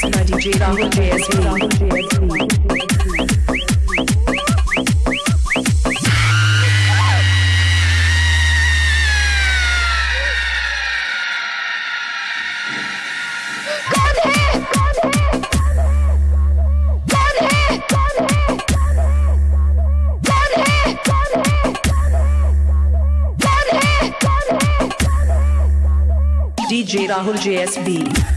सुना DJ Rahul JSB Rahul JSB DJ Rahul JSB.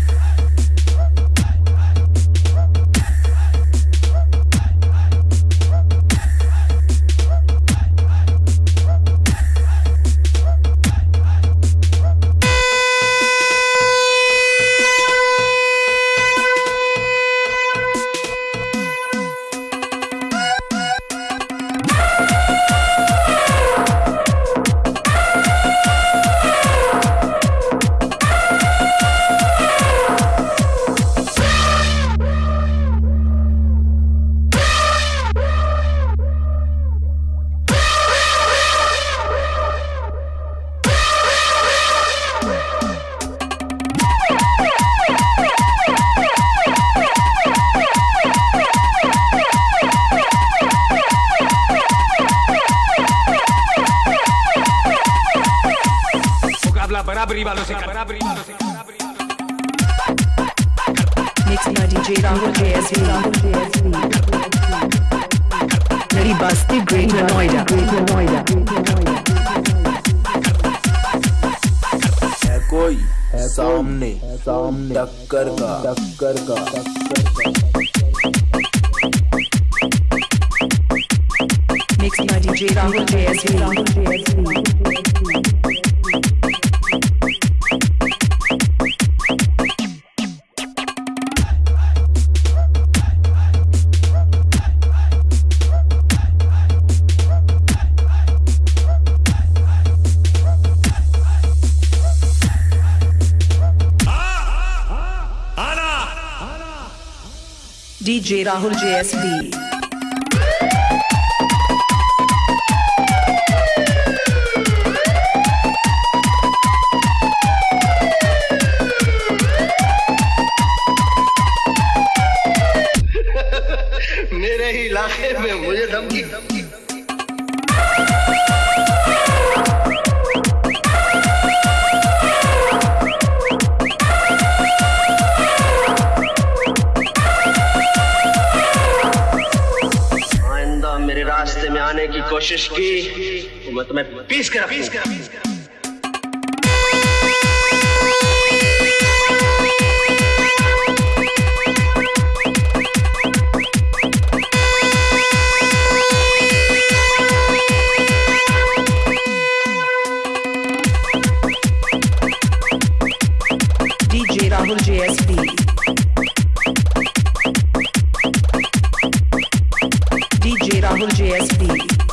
बराबरी वालों से बराबरी वालों से Mixed by DJ Rahul JSV. Ready Basti Greater Noida. Greater Noida. है कोई सामने सामने टक्कर का टक्कर का Mixed by DJ. Rahul JSV. D J Rahul JSB मेरे इलाके में मुझे धमकी। कोशिश की वो तुम्हें पीस कर पीस कर राहुल DJ Rahul